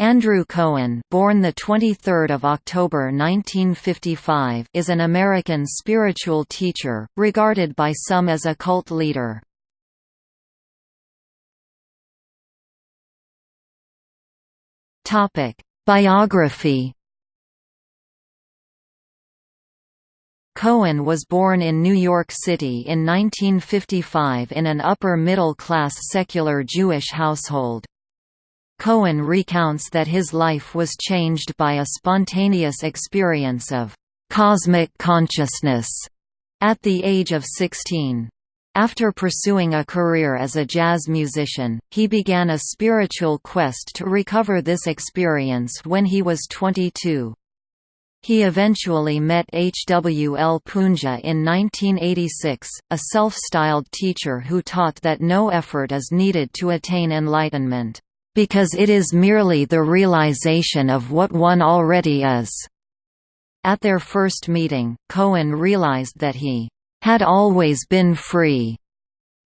Andrew Cohen, born the 23rd of October 1955, is an American spiritual teacher, regarded by some as a cult leader. Topic: Biography. Cohen was born in New York City in 1955 in an upper-middle-class secular Jewish household. Cohen recounts that his life was changed by a spontaneous experience of «cosmic consciousness» at the age of 16. After pursuing a career as a jazz musician, he began a spiritual quest to recover this experience when he was 22. He eventually met H. W. L. Poonja in 1986, a self-styled teacher who taught that no effort is needed to attain enlightenment because it is merely the realization of what one already is." At their first meeting, Cohen realized that he had always been free.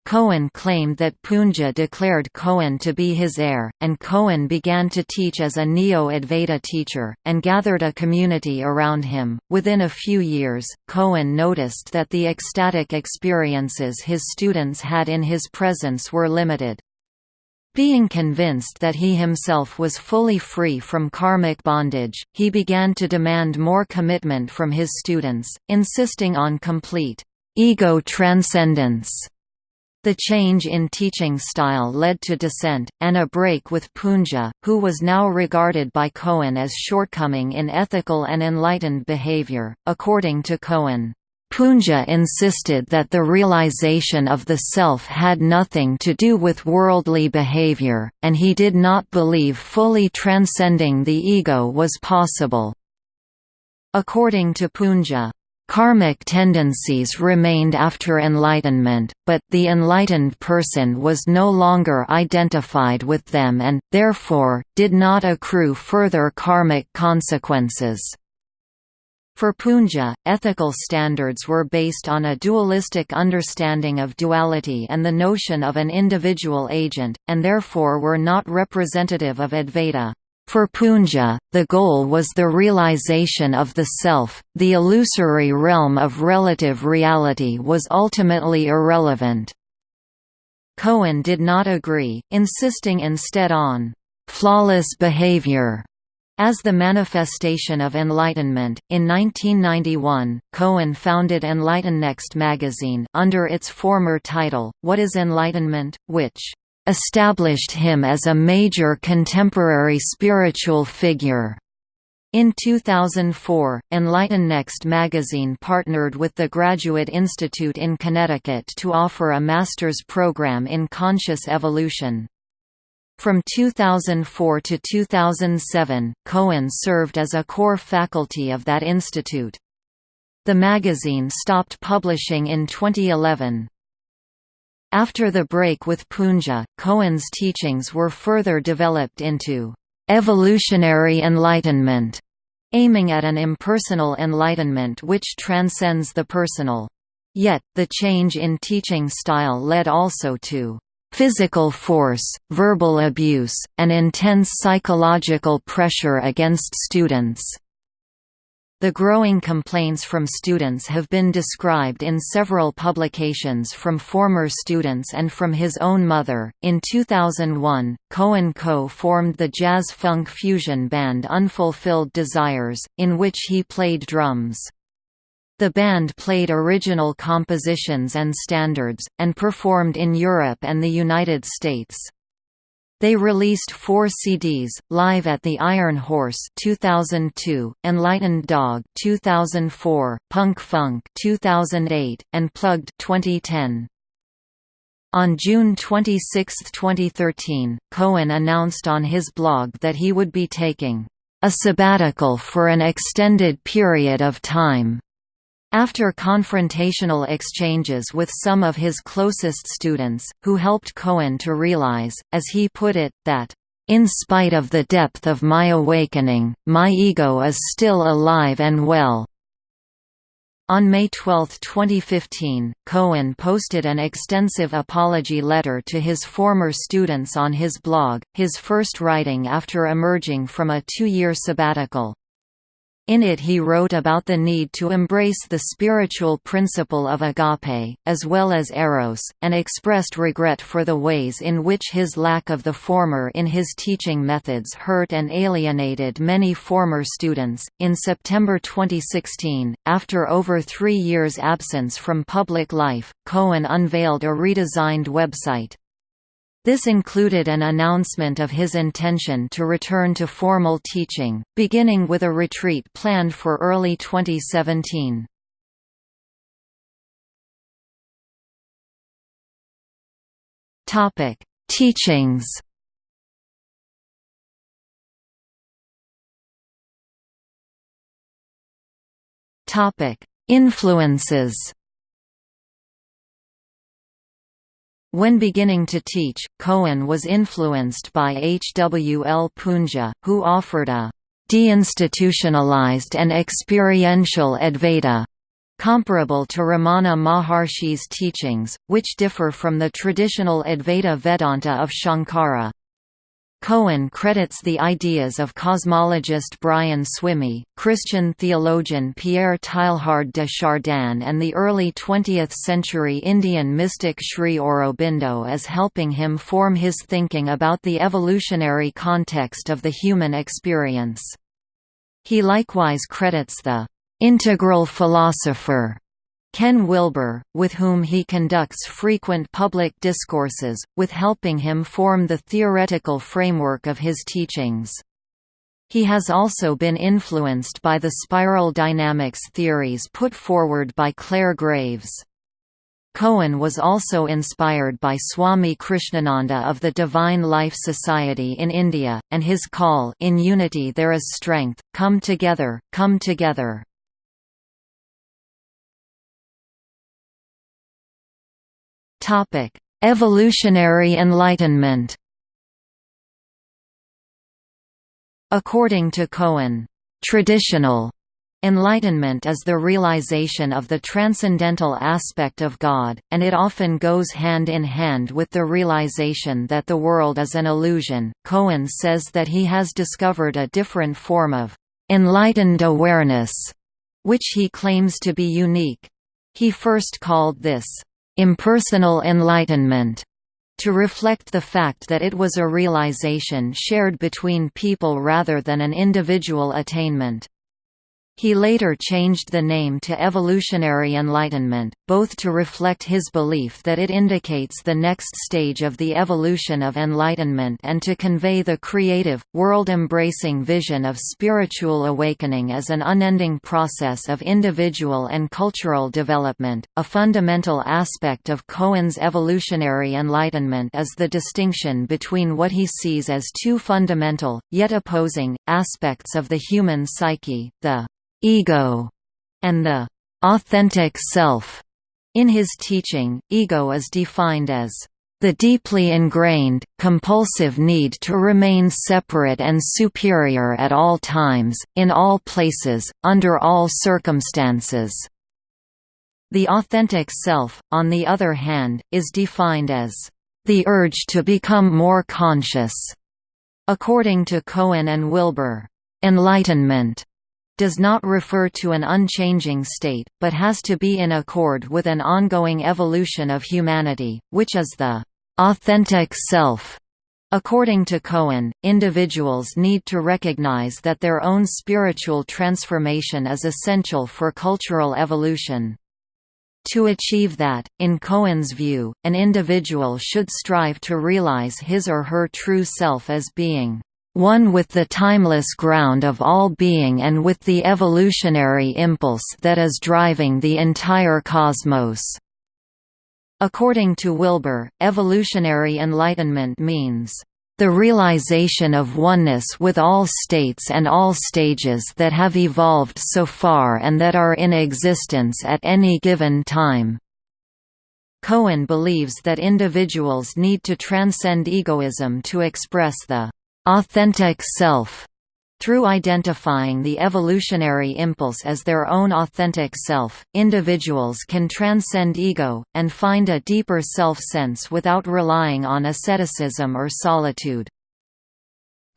Cohen claimed that Poonja declared Cohen to be his heir, and Cohen began to teach as a Neo-Advaita teacher, and gathered a community around him. Within a few years, Cohen noticed that the ecstatic experiences his students had in his presence were limited. Being convinced that he himself was fully free from karmic bondage, he began to demand more commitment from his students, insisting on complete ego transcendence. The change in teaching style led to dissent, and a break with Poonja, who was now regarded by Cohen as shortcoming in ethical and enlightened behavior. According to Cohen, Poonja insisted that the realization of the self had nothing to do with worldly behavior, and he did not believe fully transcending the ego was possible. According to Poonja, Karmic tendencies remained after enlightenment, but the enlightened person was no longer identified with them and, therefore, did not accrue further karmic consequences. For Poonja, ethical standards were based on a dualistic understanding of duality and the notion of an individual agent, and therefore were not representative of Advaita. For Poonja, the goal was the realization of the self, the illusory realm of relative reality was ultimately irrelevant. Cohen did not agree, insisting instead on flawless behavior as the manifestation of enlightenment, in 1991, Cohen founded Enlighten Next magazine under its former title, What is Enlightenment?, which established him as a major contemporary spiritual figure. In 2004, Enlighten Next magazine partnered with the Graduate Institute in Connecticut to offer a master's program in conscious evolution. From 2004 to 2007, Cohen served as a core faculty of that institute. The magazine stopped publishing in 2011. After the break with Poonja, Cohen's teachings were further developed into evolutionary enlightenment, aiming at an impersonal enlightenment which transcends the personal. Yet, the change in teaching style led also to physical force, verbal abuse, and intense psychological pressure against students. The growing complaints from students have been described in several publications from former students and from his own mother. In 2001, Cohen Co formed the jazz funk fusion band Unfulfilled Desires, in which he played drums. The band played original compositions and standards, and performed in Europe and the United States. They released four CDs: Live at the Iron Horse (2002), Enlightened Dog (2004), Punk Funk (2008), and Plugged (2010). On June 26, 2013, Cohen announced on his blog that he would be taking a sabbatical for an extended period of time. After confrontational exchanges with some of his closest students, who helped Cohen to realize, as he put it, that, "...in spite of the depth of my awakening, my ego is still alive and well." On May 12, 2015, Cohen posted an extensive apology letter to his former students on his blog, his first writing after emerging from a two-year sabbatical. In it he wrote about the need to embrace the spiritual principle of agape, as well as eros, and expressed regret for the ways in which his lack of the former in his teaching methods hurt and alienated many former students. In September 2016, after over three years' absence from public life, Cohen unveiled a redesigned website. This included an announcement of his intention to return to formal teaching, beginning with a retreat planned for early 2017. Topic: Teachings. Topic: Influences. When beginning to teach, Cohen was influenced by H. W. L. Poonja, who offered a deinstitutionalized and experiential Advaita comparable to Ramana Maharshi's teachings, which differ from the traditional Advaita Vedanta of Shankara. Cohen credits the ideas of cosmologist Brian Swimme, Christian theologian Pierre Teilhard de Chardin and the early 20th-century Indian mystic Sri Aurobindo as helping him form his thinking about the evolutionary context of the human experience. He likewise credits the "...integral philosopher." Ken Wilber, with whom he conducts frequent public discourses, with helping him form the theoretical framework of his teachings. He has also been influenced by the spiral dynamics theories put forward by Clare Graves. Cohen was also inspired by Swami Krishnananda of the Divine Life Society in India, and his call In unity there is strength, come together, come together. Topic: Evolutionary Enlightenment. According to Cohen, traditional Enlightenment is the realization of the transcendental aspect of God, and it often goes hand in hand with the realization that the world is an illusion. Cohen says that he has discovered a different form of enlightened awareness, which he claims to be unique. He first called this impersonal enlightenment to reflect the fact that it was a realization shared between people rather than an individual attainment. He later changed the name to Evolutionary Enlightenment, both to reflect his belief that it indicates the next stage of the evolution of enlightenment and to convey the creative, world-embracing vision of spiritual awakening as an unending process of individual and cultural development. A fundamental aspect of Cohen's evolutionary enlightenment is the distinction between what he sees as two fundamental, yet opposing, aspects of the human psyche, the ego, and the authentic self. In his teaching, ego is defined as the deeply ingrained, compulsive need to remain separate and superior at all times, in all places, under all circumstances. The authentic self, on the other hand, is defined as the urge to become more conscious. According to Cohen and Wilber, enlightenment does not refer to an unchanging state, but has to be in accord with an ongoing evolution of humanity, which is the authentic self. According to Cohen, individuals need to recognize that their own spiritual transformation is essential for cultural evolution. To achieve that, in Cohen's view, an individual should strive to realize his or her true self as being one with the timeless ground of all being and with the evolutionary impulse that is driving the entire cosmos." According to Wilber, evolutionary enlightenment means, "...the realization of oneness with all states and all stages that have evolved so far and that are in existence at any given time." Cohen believes that individuals need to transcend egoism to express the authentic self. Through identifying the evolutionary impulse as their own authentic self, individuals can transcend ego, and find a deeper self-sense without relying on asceticism or solitude.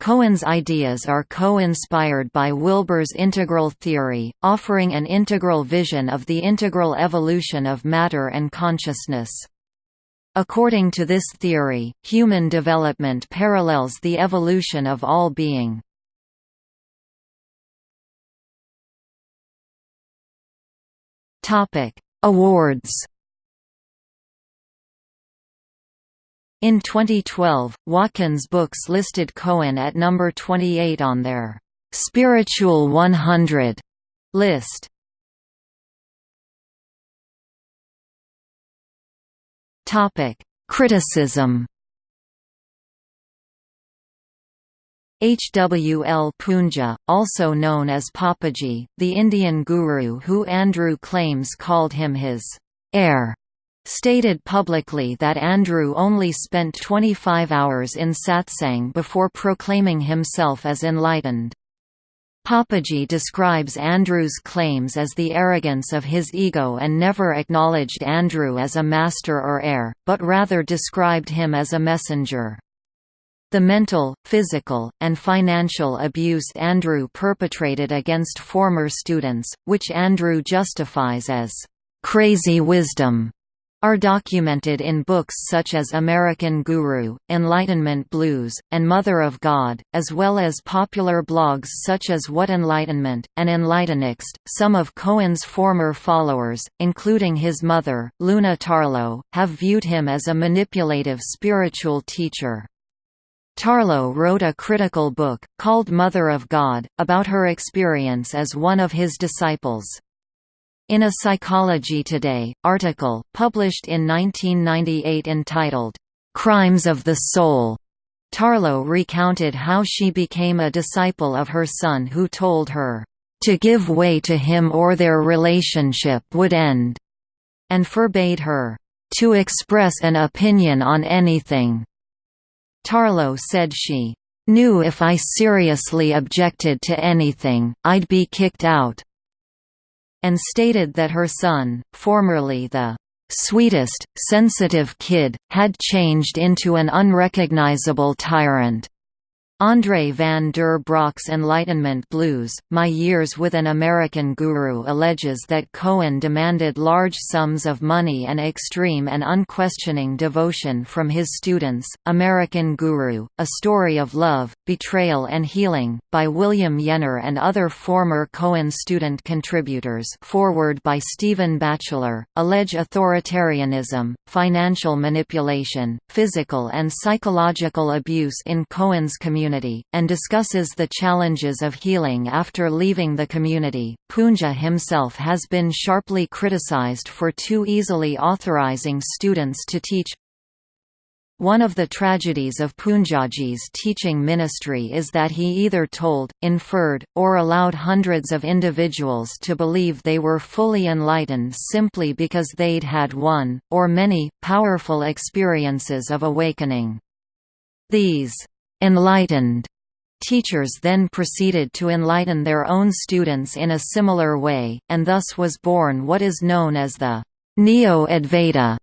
Cohen's ideas are co-inspired by Wilber's integral theory, offering an integral vision of the integral evolution of matter and consciousness. According to this theory, human development parallels the evolution of all being. Awards. In 2012, Watkins Books listed Cohen at number 28 on their Spiritual 100 list. Criticism. H. W. L. Poonja, also known as Papaji, the Indian guru who Andrew claims called him his heir, stated publicly that Andrew only spent 25 hours in satsang before proclaiming himself as enlightened. Papaji describes Andrew's claims as the arrogance of his ego and never acknowledged Andrew as a master or heir, but rather described him as a messenger. The mental, physical, and financial abuse Andrew perpetrated against former students, which Andrew justifies as crazy wisdom, are documented in books such as American Guru, Enlightenment Blues, and Mother of God, as well as popular blogs such as What Enlightenment, and Enlightenext. Some of Cohen's former followers, including his mother, Luna Tarlow, have viewed him as a manipulative spiritual teacher. Tarlow wrote a critical book, called Mother of God, about her experience as one of his disciples. In a Psychology Today, article, published in 1998 entitled, "'Crimes of the Soul' Tarlow recounted how she became a disciple of her son who told her, "'to give way to him or their relationship would end' and forbade her, "'to express an opinion on anything' Tarlow said she knew if I seriously objected to anything, I'd be kicked out, and stated that her son, formerly the sweetest, sensitive kid, had changed into an unrecognizable tyrant. Andre van der Braak's Enlightenment Blues, My Years with an American Guru alleges that Cohen demanded large sums of money and extreme and unquestioning devotion from his students. American Guru, A Story of Love, Betrayal and Healing, by William Yenner and other former Cohen student contributors forward by Stephen Batchelor, allege authoritarianism, financial manipulation, physical and psychological abuse in Cohen's community community, and discusses the challenges of healing after leaving the community. Poonja himself has been sharply criticized for too easily authorizing students to teach. One of the tragedies of Poonjaji's teaching ministry is that he either told, inferred, or allowed hundreds of individuals to believe they were fully enlightened simply because they'd had one, or many, powerful experiences of awakening. These enlightened Teachers then proceeded to enlighten their own students in a similar way, and thus was born what is known as the Neo-Advaita,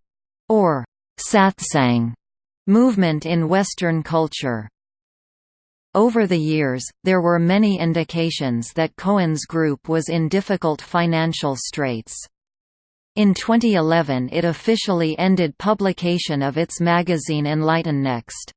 or Satsang, movement in Western culture. Over the years, there were many indications that Cohen's group was in difficult financial straits. In 2011 it officially ended publication of its magazine Enlightennext.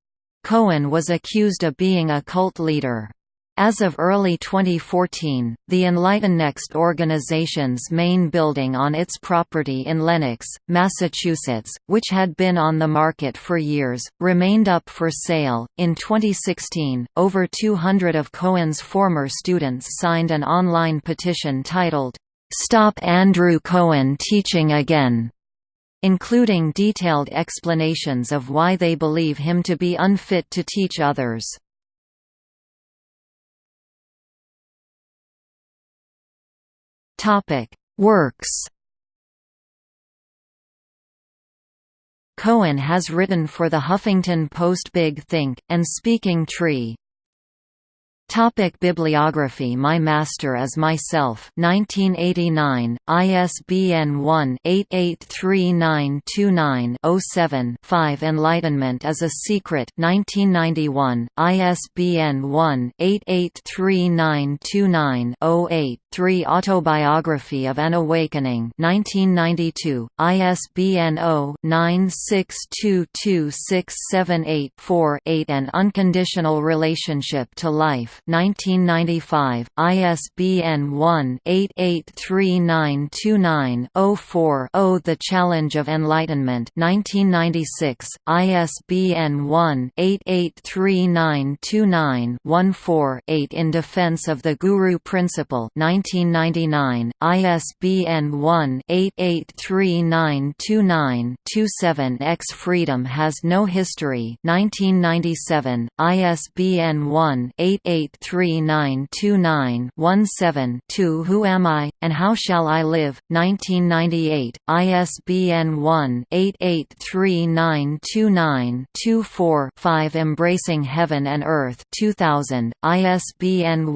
Cohen was accused of being a cult leader. As of early 2014, the Enlightennext organization's main building on its property in Lenox, Massachusetts, which had been on the market for years, remained up for sale. In 2016, over 200 of Cohen's former students signed an online petition titled, Stop Andrew Cohen Teaching Again including detailed explanations of why they believe him to be unfit to teach others. Works Cohen has written for The Huffington Post Big Think, and Speaking Tree. Topic Bibliography. My Master is Myself 1989, ISBN 1-883929-07-5 Enlightenment is a Secret 1991, ISBN 1-883929-08 3 Autobiography of an Awakening 1992, ISBN 0-9622678-4 8 An Unconditional Relationship to Life 1995, ISBN 1-883929-04-0 The Challenge of Enlightenment 1996, ISBN 1-883929-14-8 In Defense of the Guru Principle 1999, ISBN 1-883929-27 X Freedom Has No History 1997, ISBN 1-883929-17-2 Who Am I, and How Shall I Live? 1998, ISBN 1-883929-24-5 Embracing Heaven and Earth 2000, ISBN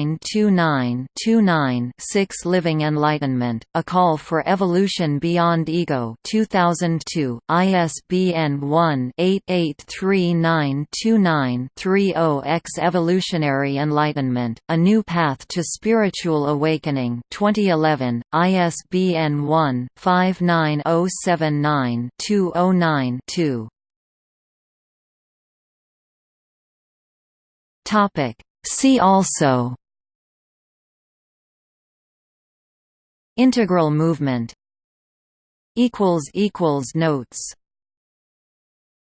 1-883929-29-6 Living Enlightenment, A Call for Evolution Beyond Ego 2002, ISBN 1-883929-30 X Evolutionary Enlightenment, A New Path to Spiritual Awakening 2011, ISBN 1-59079-209-2 See also Integral movement Notes